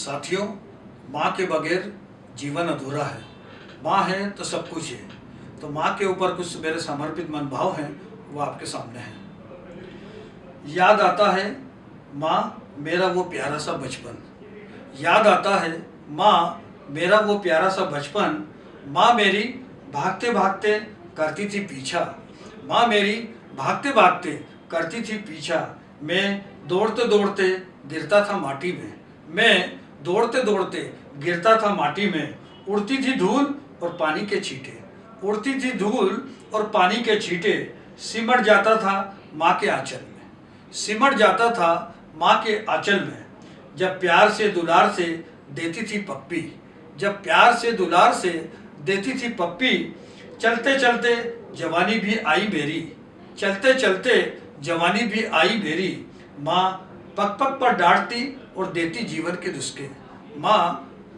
साथियों, माँ के बगैर जीवन अधूरा है। माँ है तो सब कुछ है। तो माँ के ऊपर कुछ मेरे समर्पित मन भाव हैं, वो आपके सामने हैं। याद आता है, माँ, मेरा वो प्यारा सा बचपन। याद आता है, माँ, मेरा वो प्यारा सा बचपन। माँ मेरी भागते भागते करती थी पीछा। माँ मेरी भागते भागते करती थी पीछा। मैं दौड़ते दौड़ते गिरता था माटी में। मैं दौड़ते दौड़ते गिरता था माटी में, उड़ती थी धूल और पानी के छींटे। उड़ती थी धूल और पानी के छींटे, सिमट जाता था माँ के आंचल में। सिमट जाता था माँ के आंचल में, जब प्यार से दुलार से देती थी पप्पी। जब प्यार से दुलार से देती थी पप्पी, चलते चलते जवानी भी आई मेरी। चलते चलते जवानी भी आई मेरी। माँ पक पक पर डांटती और देती जीवन के नुस्खे। माँ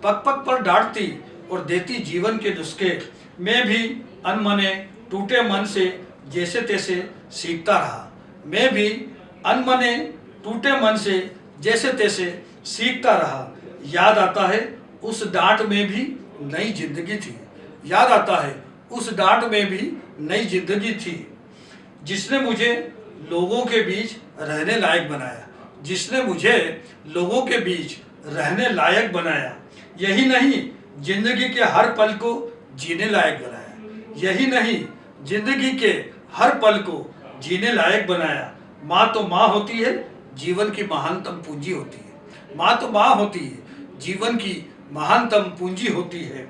पक पक पर डांटती और देती जीवन के नुस्खे। मैं भी अनमने टूटे मन से जैसे तैसे सीखता रहा। मैं भी अनमने टूटे मन से जैसे तैसे सीखता रहा। याद आता है, उस डांट में भी नई ज़िंदगी थी। याद आता है, उस डांट में भी नई ज़िंदगी थी, जिसने मुझे लोगों के बीच रहने लायक बनाया। जिसने मुझे लोगों के बीच रहने लायक बनाया, यही नहीं ज़िंदगी के हर पल को जीने लायक बनाया, यही नहीं ज़िंदगी के हर पल को जीने लायक बनाया। माँ तो माँ होती है, जीवन की महानतम पूंजी होती है। माँ तो माँ होती है, जीवन की महानतम पूंजी होती है।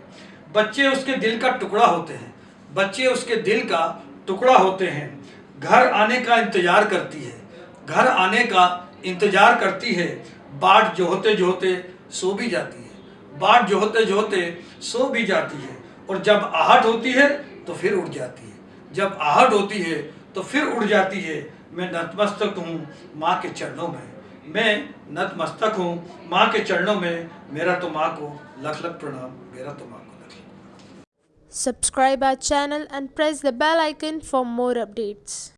बच्चे उसके दिल का टुकड़ा होते हैं, बच्चे उसके दिल का टुकड़ा होते हैं। घर आने का इंतज़ार करती है, घर आने का इंतज़ार करती है बाट जो होते जो होते सो भी जाती है। बाट जो होते जो होते सो भी जाती है। और जब आहट होती है तो फिर उड़ जाती है। जब आहट होती है तो फिर उड़ जाती है। मैं नतमस्तक हूँ, माँ के चरणों में। मैं नतमस्तक हूँ, माँ के चरणों में। मेरा तो माँ को लख लख प्रणाम, मेरा तो माँ को लख Subscribe our channel and press the bell icon for more updates.